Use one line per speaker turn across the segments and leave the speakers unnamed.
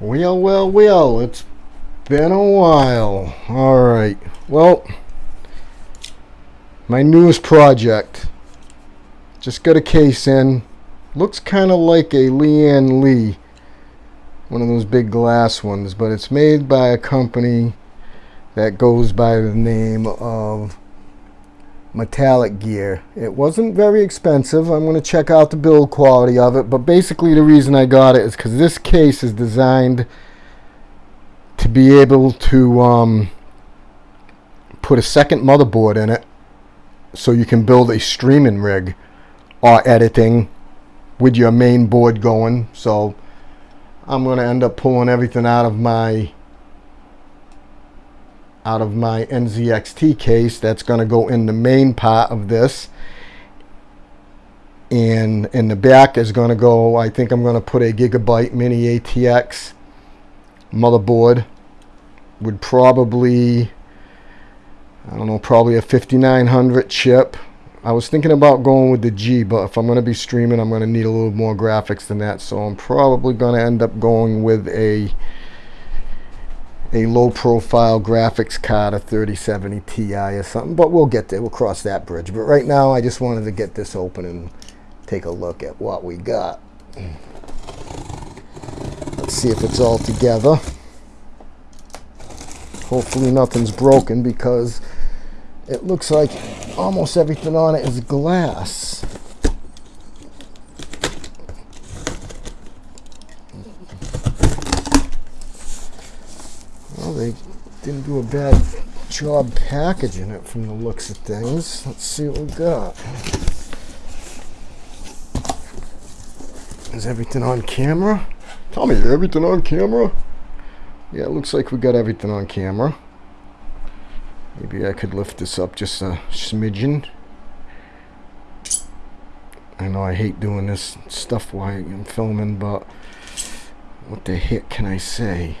Well, well, well, it's been a while. Alright, well, my newest project. Just got a case in. Looks kind of like a Lian Li, One of those big glass ones, but it's made by a company that goes by the name of metallic gear. It wasn't very expensive. I'm going to check out the build quality of it, but basically the reason I got it is because this case is designed to be able to um, put a second motherboard in it so you can build a streaming rig or editing with your main board going. So I'm going to end up pulling everything out of my out of my NZXT case that's going to go in the main part of this. And in the back is going to go I think I'm going to put a gigabyte mini ATX motherboard would probably I don't know probably a 5900 chip. I was thinking about going with the G but if I'm going to be streaming I'm going to need a little more graphics than that. So I'm probably going to end up going with a a low profile graphics card, a 3070 Ti or something, but we'll get there. We'll cross that bridge. But right now, I just wanted to get this open and take a look at what we got. Let's see if it's all together. Hopefully nothing's broken because it looks like almost everything on it is glass. they didn't do a bad job packaging it from the looks of things. Let's see what we got. Is everything on camera? Tell me, everything on camera? Yeah, it looks like we got everything on camera. Maybe I could lift this up just a smidgen. I know I hate doing this stuff while I'm filming, but what the heck can I say?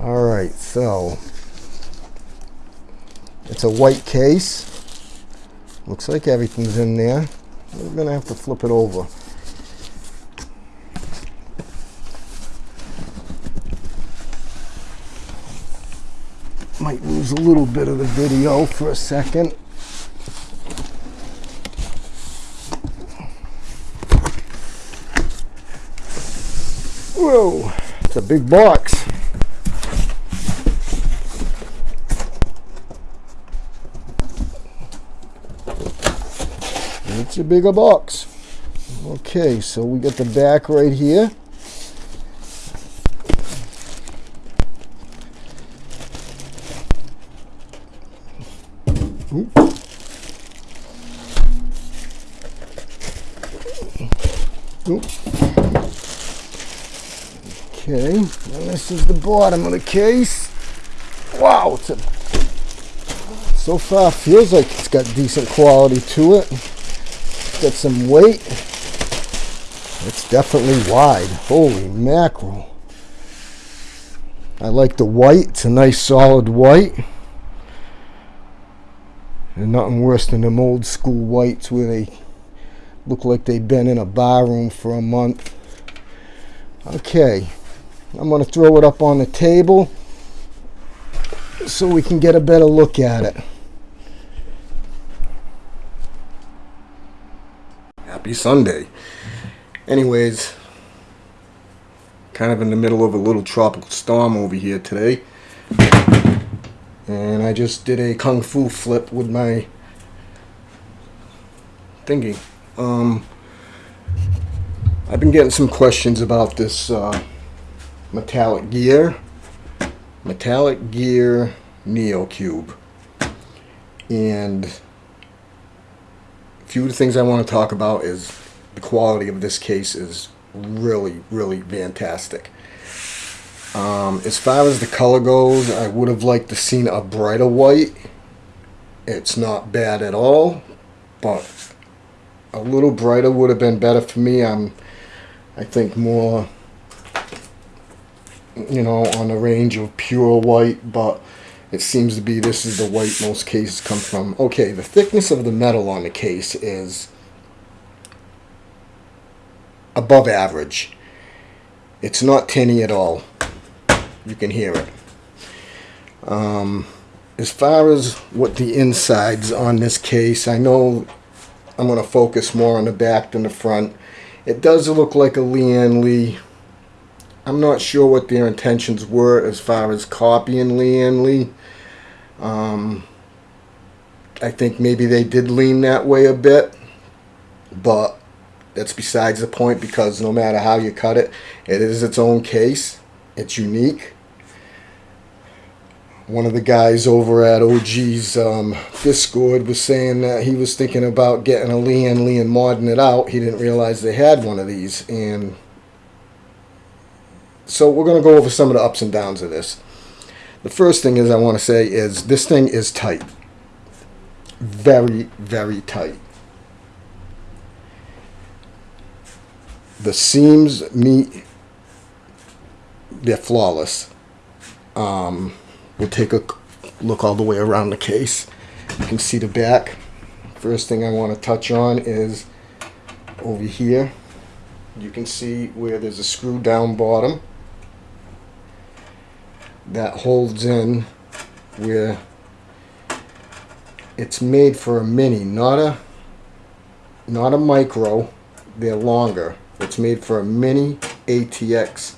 All right so it's a white case. Looks like everything's in there. We're gonna have to flip it over. Might lose a little bit of the video for a second. Whoa it's a big box It's a bigger box. Okay, so we got the back right here. Okay, and this is the bottom of the case. Wow, it's a so far feels like it's got decent quality to it got some weight. It's definitely wide. Holy mackerel. I like the white. It's a nice solid white. And nothing worse than them old school whites where they look like they've been in a bar room for a month. Okay. I'm going to throw it up on the table so we can get a better look at it. Happy Sunday. Anyways, kind of in the middle of a little tropical storm over here today. And I just did a kung fu flip with my thingy. Um, I've been getting some questions about this uh, metallic gear. Metallic gear Neo Qube. And few of the things I want to talk about is the quality of this case is really, really fantastic. Um, as far as the color goes, I would have liked to seen a brighter white. It's not bad at all, but a little brighter would have been better for me. I'm, I think, more, you know, on the range of pure white, but it seems to be this is the white most cases come from. Okay, the thickness of the metal on the case is above average. It's not tinny at all. You can hear it. Um, as far as what the insides on this case, I know I'm going to focus more on the back than the front. It does look like a Lian Li. I'm not sure what their intentions were as far as copying Lian Li. Um, I think maybe they did lean that way a bit, but that's besides the point because no matter how you cut it, it is its own case. It's unique. One of the guys over at OG's um, Discord was saying that he was thinking about getting a Lian Li and modding it out. He didn't realize they had one of these. And so we're going to go over some of the ups and downs of this. The first thing is I want to say is this thing is tight very, very tight. The seams meet, they're flawless. Um, we'll take a look all the way around the case. You can see the back. First thing I want to touch on is over here. You can see where there's a screw down bottom that holds in where it's made for a mini, not a not a micro. They're longer. It's made for a mini ATX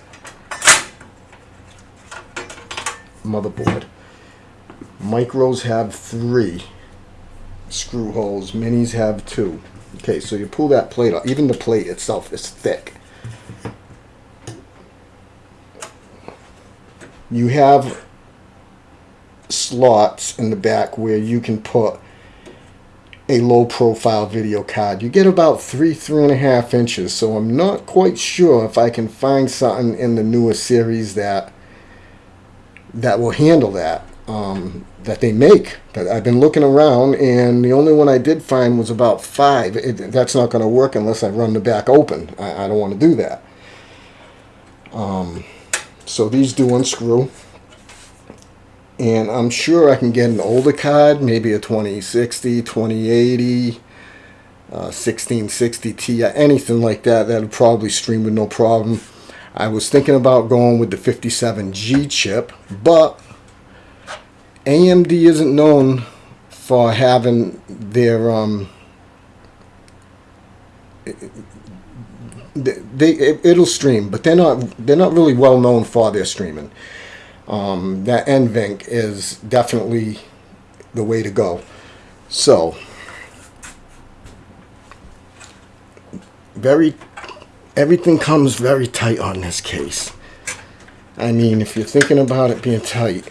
motherboard. Micros have three screw holes. Minis have two. Okay, so you pull that plate off. Even the plate itself is thick. You have slots in the back where you can put a low profile video card. You get about three, three and a half inches. So I'm not quite sure if I can find something in the newer series that that will handle that. Um, that they make. That I've been looking around, and the only one I did find was about five. It, that's not going to work unless I run the back open. I, I don't want to do that. Um, so these do unscrew and I'm sure I can get an older card, maybe a 2060, 2080, uh, 1660 Ti, anything like that. That'll probably stream with no problem. I was thinking about going with the 57G chip, but AMD isn't known for having their um, they, they it'll stream, but they're not they're not really well known for their streaming um, that NVENC is definitely the way to go. So, very, everything comes very tight on this case. I mean, if you're thinking about it being tight,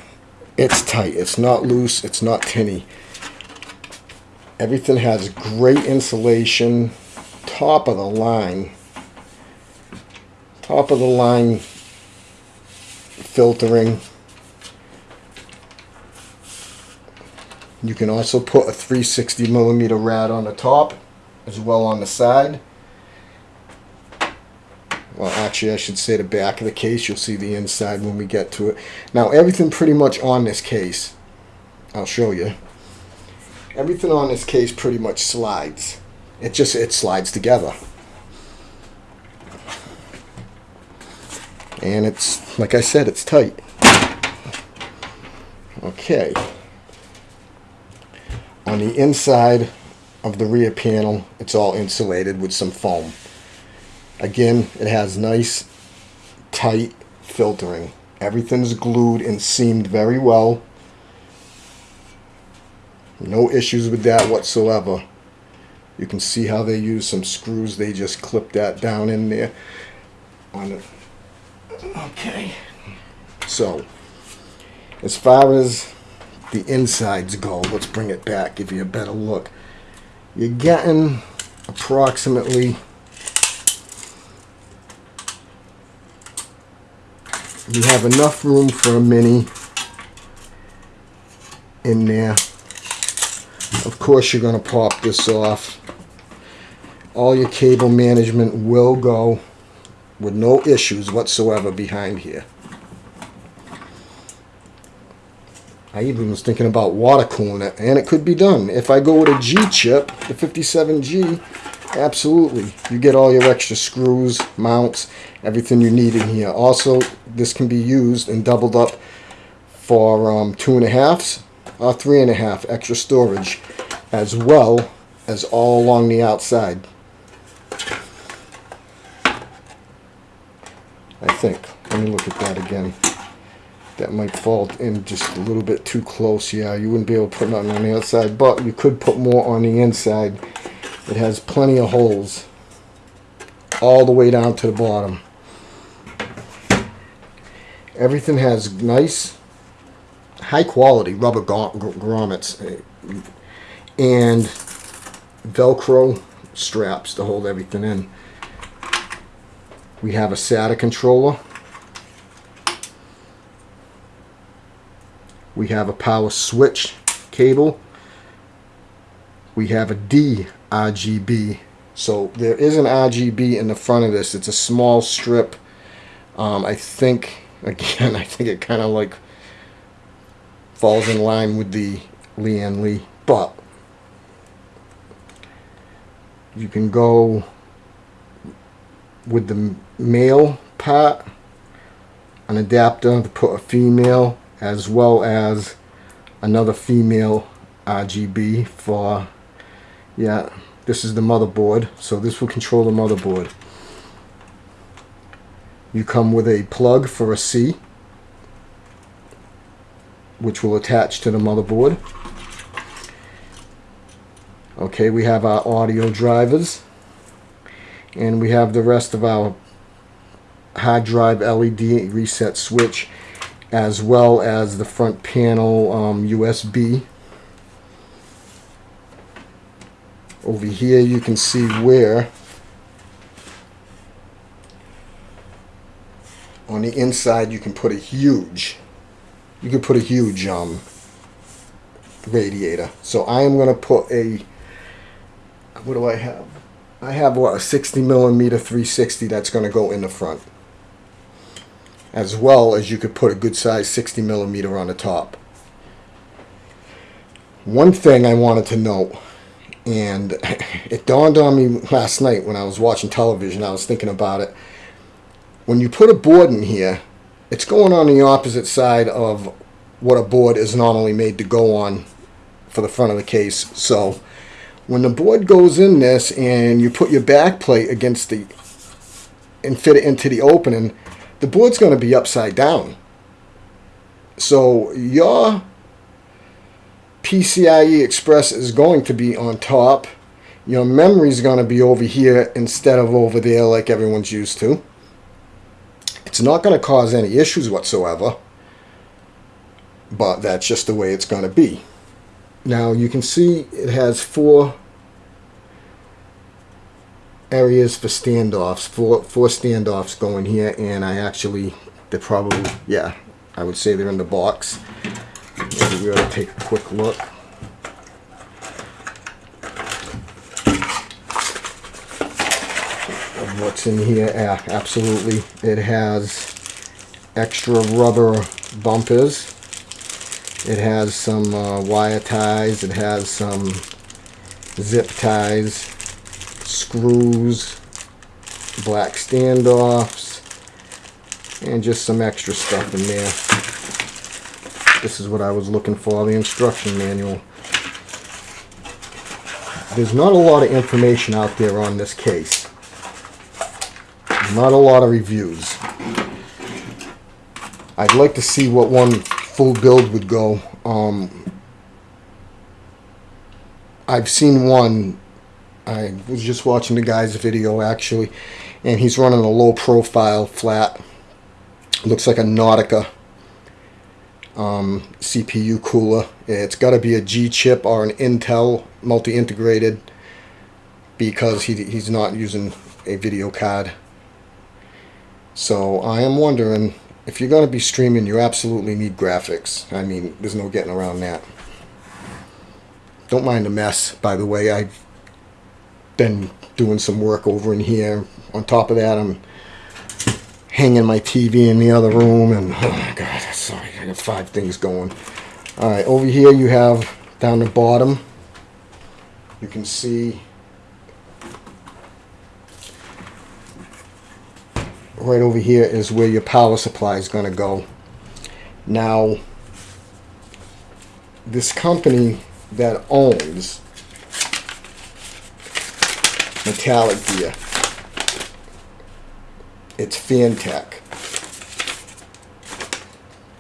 it's tight. It's not loose. It's not tinny. Everything has great insulation. Top of the line. Top of the line filtering. You can also put a 360 millimeter rad on the top as well on the side. Well, actually, I should say the back of the case. You'll see the inside when we get to it. Now, everything pretty much on this case, I'll show you. Everything on this case pretty much slides. It just, it slides together. And it's like I said it's tight. Okay. On the inside of the rear panel it's all insulated with some foam. Again it has nice tight filtering. Everything's glued and seamed very well. No issues with that whatsoever. You can see how they use some screws. They just clip that down in there. On the Okay. So, as far as the insides go, let's bring it back, give you a better look. You're getting approximately you have enough room for a mini in there. Of course, you're going to pop this off. All your cable management will go with no issues whatsoever behind here. I even was thinking about water cooling it, and it could be done. If I go with a G chip, the 57G, Absolutely. You get all your extra screws, mounts, everything you need in here. Also, this can be used and doubled up for um, two and a halfs or three and a half extra storage as well as all along the outside. I think. Let me look at that again. That might fall in just a little bit too close. Yeah, you wouldn't be able to put nothing on the outside, but you could put more on the inside. It has plenty of holes all the way down to the bottom. Everything has nice, high quality rubber grommets eh, and Velcro straps to hold everything in. We have a SATA controller. We have a power switch cable. We have a D RGB. So there is an RGB in the front of this. It's a small strip. Um, I think, again, I think it kind of like falls in line with the Lian Li. But you can go with the male part, an adapter to put a female, as well as another female RGB for yeah this is the motherboard. So this will control the motherboard. You come with a plug for a C which will attach to the motherboard. Okay we have our audio drivers. And we have the rest of our hard drive LED reset switch as well as the front panel um, USB over here you can see where on the inside you can put a huge you can put a huge um, radiator. So I am going to put a what do I have? I have what a 60 millimeter 360 that's going to go in the front as well as you could put a good size 60 millimeter on the top one thing I wanted to note and it dawned on me last night when I was watching television. I was thinking about it. When you put a board in here, it's going on the opposite side of what a board is normally made to go on for the front of the case. So when the board goes in this and you put your back plate against the and fit it into the opening, the board's going to be upside down. So your PCIe Express is going to be on top. Your memory is going to be over here instead of over there like everyone's used to. It's not going to cause any issues whatsoever, but that's just the way it's going to be. Now you can see it has four areas for standoffs, four, four standoffs going here, and I actually, they're probably, yeah, I would say they're in the box. Maybe we ought to take a quick look. What's in here? Yeah, absolutely. It has extra rubber bumpers. It has some uh, wire ties. It has some zip ties, screws, black standoffs, and just some extra stuff in there. This is what I was looking for, the instruction manual. There's not a lot of information out there on this case. Not a lot of reviews. I'd like to see what one full build would go. Um, I've seen one. I was just watching the guy's video actually, and he's running a low profile flat. Looks like a Noctua um, CPU cooler. It's got to be a G chip or an Intel multi-integrated because he, he's not using a video card. So I am wondering if you're going to be streaming, you absolutely need graphics. I mean, there's no getting around that. Don't mind the mess, by the way. I've been doing some work over in here. On top of that, I'm hanging my TV in the other room, and oh my god, sorry, I got five things going. All right, over here you have down the bottom, you can see right over here is where your power supply is going to go. Now, this company that owns metallic gear, it's Fantech.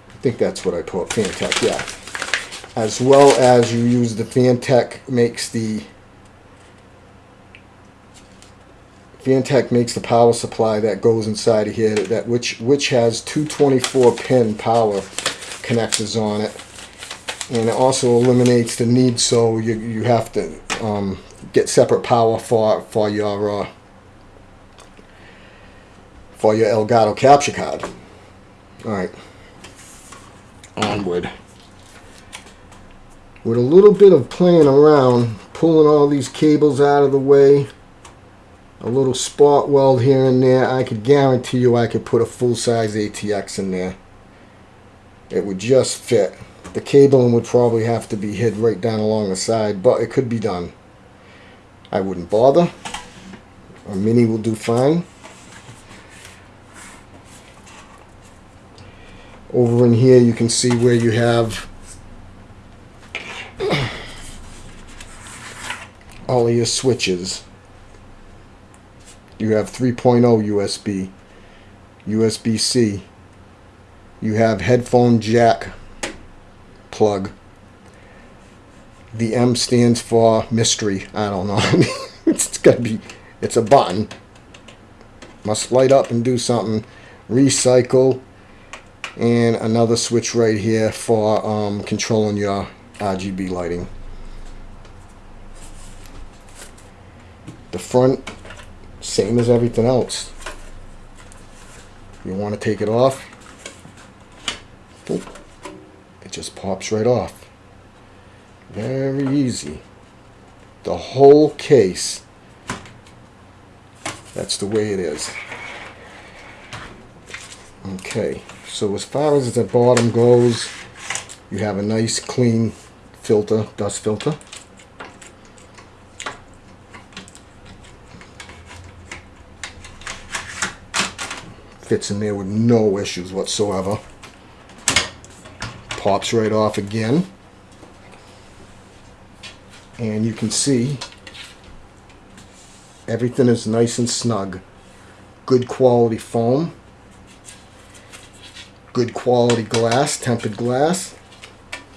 I think that's what I put, Fantech, yeah. As well as you use the Fantech makes the Fantech makes the power supply that goes inside of here that which which has 224 pin power connectors on it and it also eliminates the need so you, you have to um, get separate power for for your uh, for your Elgato capture card all right onward with a little bit of playing around pulling all these cables out of the way a little spot weld here and there, I could guarantee you I could put a full-size ATX in there. It would just fit. The cabling would probably have to be hid right down along the side, but it could be done. I wouldn't bother. A Mini will do fine. Over in here you can see where you have all of your switches. You have 3.0 USB, USB-C. You have headphone jack plug. The M stands for mystery. I don't know. it's got to be, it's a button. Must light up and do something. Recycle. And another switch right here for um, controlling your RGB lighting. The front same as everything else. You want to take it off, it just pops right off. Very easy. The whole case, that's the way it is. Okay, so as far as the bottom goes, you have a nice clean filter, dust filter. fits in there with no issues whatsoever. Pops right off again. And you can see everything is nice and snug. Good quality foam. Good quality glass, tempered glass.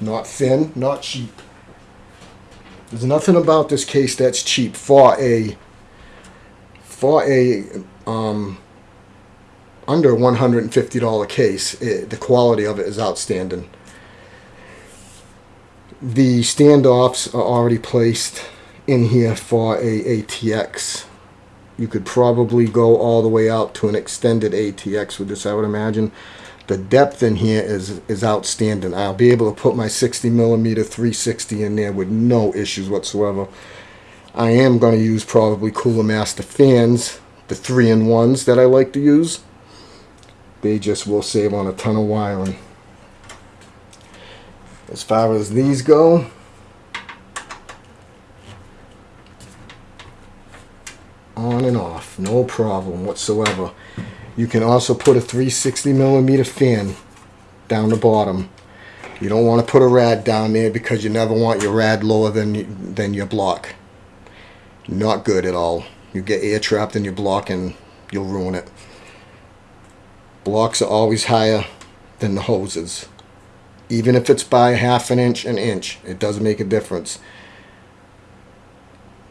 Not thin, not cheap. There's nothing about this case that's cheap for a for a um, under $150 case. It, the quality of it is outstanding. The standoffs are already placed in here for a ATX. You could probably go all the way out to an extended ATX with this, I would imagine. The depth in here is, is outstanding. I'll be able to put my 60 millimeter 360 in there with no issues whatsoever. I am going to use probably Cooler Master fans, the 3-in-1s that I like to use they just will save on a ton of wiring. As far as these go, on and off, no problem whatsoever. You can also put a 360 millimeter fan down the bottom. You don't want to put a rad down there because you never want your rad lower than than your block. Not good at all. You get air trapped in your block and you'll ruin it. Blocks are always higher than the hoses. Even if it's by half an inch, an inch, it does make a difference.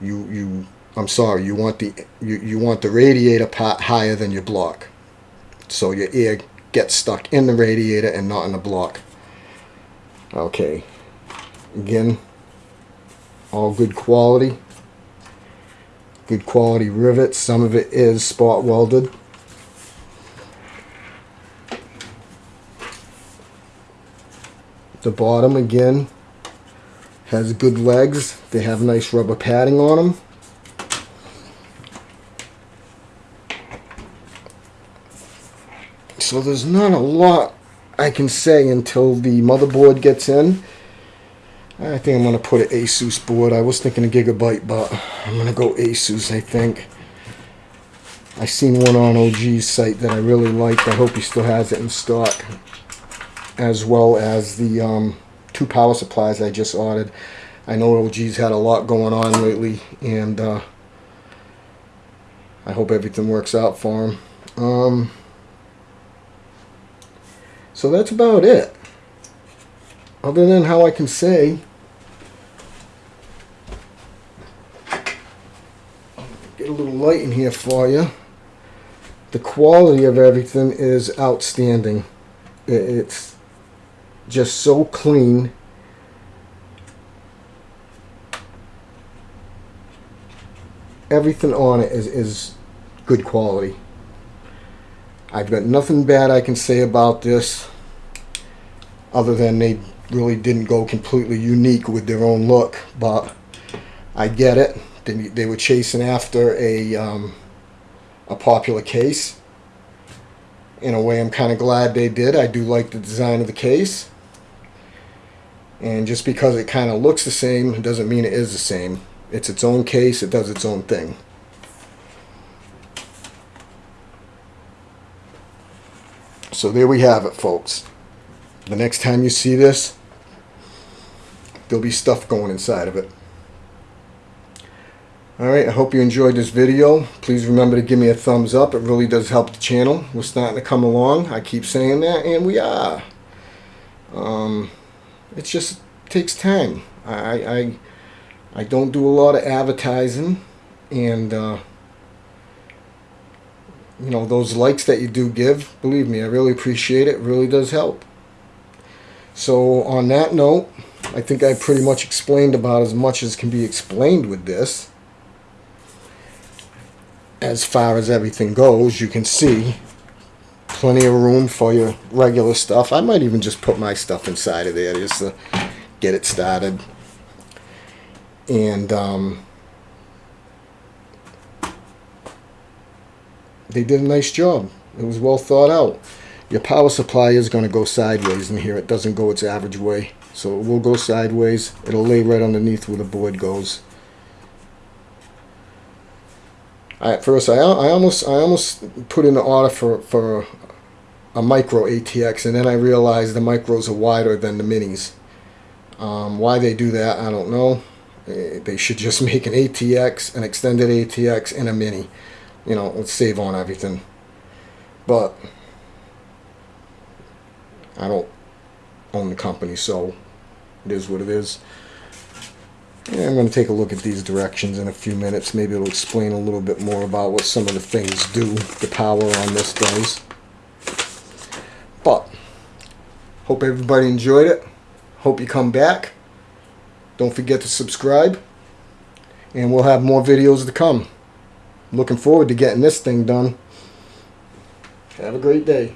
You, you, I'm sorry, you want the, you, you want the radiator part higher than your block. So your air gets stuck in the radiator and not in the block. Okay. Again, all good quality. Good quality rivets. Some of it is spot welded. The bottom again has good legs. They have nice rubber padding on them. So there's not a lot I can say until the motherboard gets in. I think I'm going to put an Asus board. I was thinking a Gigabyte, but I'm going to go Asus, I think. I seen one on OG's site that I really liked. I hope he still has it in stock. As well as the um, two power supplies I just ordered. I know OG's had a lot going on lately, and uh, I hope everything works out for him. Um, so that's about it. Other than how I can say, get a little light in here for you. The quality of everything is outstanding. It's just so clean. Everything on it is, is good quality. I've got nothing bad I can say about this other than they really didn't go completely unique with their own look, but I get it. They, they were chasing after a, um, a popular case. In a way, I'm kind of glad they did. I do like the design of the case. And just because it kind of looks the same doesn't mean it is the same. It's its own case, it does its own thing. So there we have it, folks. The next time you see this, there'll be stuff going inside of it. Alright, I hope you enjoyed this video. Please remember to give me a thumbs up. It really does help the channel. We're starting to come along. I keep saying that, and we are. Um, it just takes time. I, I, I don't do a lot of advertising, and uh, you know those likes that you do give. Believe me, I really appreciate it. It really does help. So on that note, I think I pretty much explained about as much as can be explained with this. As far as everything goes, you can see plenty of room for your regular stuff. I might even just put my stuff inside of there just to get it started. And um, they did a nice job. It was well thought out. Your power supply is going to go sideways in here. It doesn't go its average way. So it will go sideways. It'll lay right underneath where the board goes. I, at first, I, I almost I almost put in an order for, for a micro ATX, and then I realized the micros are wider than the minis. Um, why they do that, I don't know. Eh, They should just make an ATX, an extended ATX, and a mini. You know, let's save on everything. But I don't own the company, so it is what it is. Yeah, I'm going to take a look at these directions in a few minutes. Maybe it'll explain a little bit more about what some of the things do, the power on this does. But, hope everybody enjoyed it. Hope you come back. Don't forget to subscribe. And we'll have more videos to come. Looking forward to getting this thing done. Have a great day.